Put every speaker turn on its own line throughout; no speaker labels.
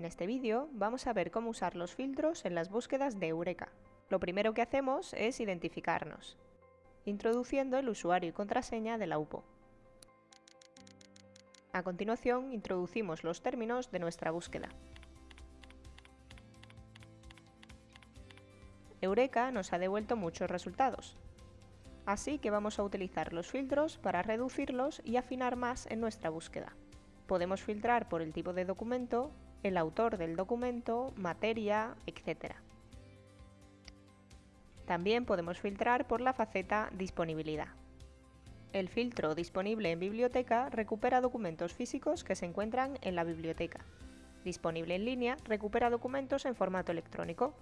En este vídeo vamos a ver cómo usar los filtros en las búsquedas de Eureka. Lo primero que hacemos es identificarnos, introduciendo el usuario y contraseña de la UPO. A continuación introducimos los términos de nuestra búsqueda. Eureka nos ha devuelto muchos resultados, así que vamos a utilizar los filtros para reducirlos y afinar más en nuestra búsqueda. Podemos filtrar por el tipo de documento, el autor del documento, materia, etc. También podemos filtrar por la faceta Disponibilidad. El filtro Disponible en biblioteca recupera documentos físicos que se encuentran en la biblioteca. Disponible en línea recupera documentos en formato electrónico.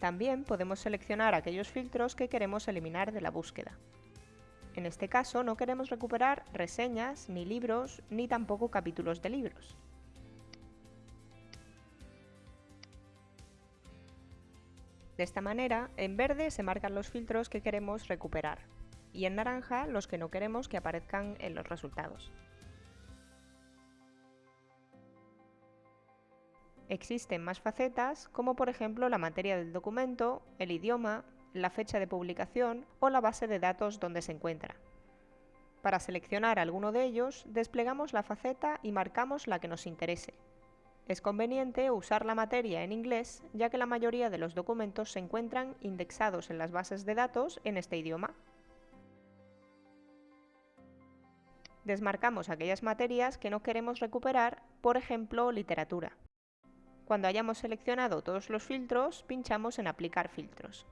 También podemos seleccionar aquellos filtros que queremos eliminar de la búsqueda. En este caso no queremos recuperar reseñas, ni libros, ni tampoco capítulos de libros. De esta manera, en verde se marcan los filtros que queremos recuperar y en naranja los que no queremos que aparezcan en los resultados. Existen más facetas, como por ejemplo la materia del documento, el idioma, la fecha de publicación o la base de datos donde se encuentra. Para seleccionar alguno de ellos, desplegamos la faceta y marcamos la que nos interese. Es conveniente usar la materia en inglés, ya que la mayoría de los documentos se encuentran indexados en las bases de datos en este idioma. Desmarcamos aquellas materias que no queremos recuperar, por ejemplo, literatura. Cuando hayamos seleccionado todos los filtros, pinchamos en Aplicar filtros.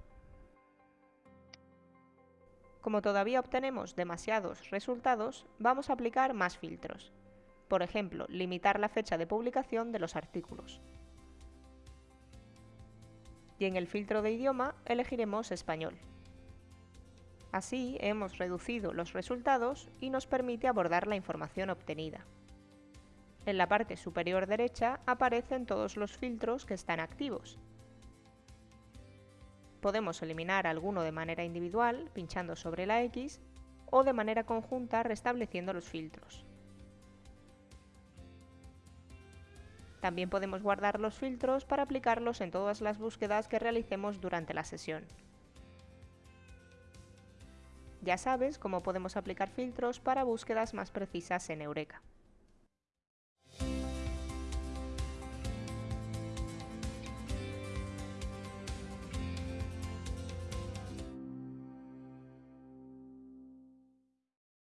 Como todavía obtenemos demasiados resultados, vamos a aplicar más filtros. Por ejemplo, limitar la fecha de publicación de los artículos. Y en el filtro de idioma elegiremos español. Así hemos reducido los resultados y nos permite abordar la información obtenida. En la parte superior derecha aparecen todos los filtros que están activos, Podemos eliminar alguno de manera individual, pinchando sobre la X, o de manera conjunta restableciendo los filtros. También podemos guardar los filtros para aplicarlos en todas las búsquedas que realicemos durante la sesión. Ya sabes cómo podemos aplicar filtros para búsquedas más precisas en Eureka.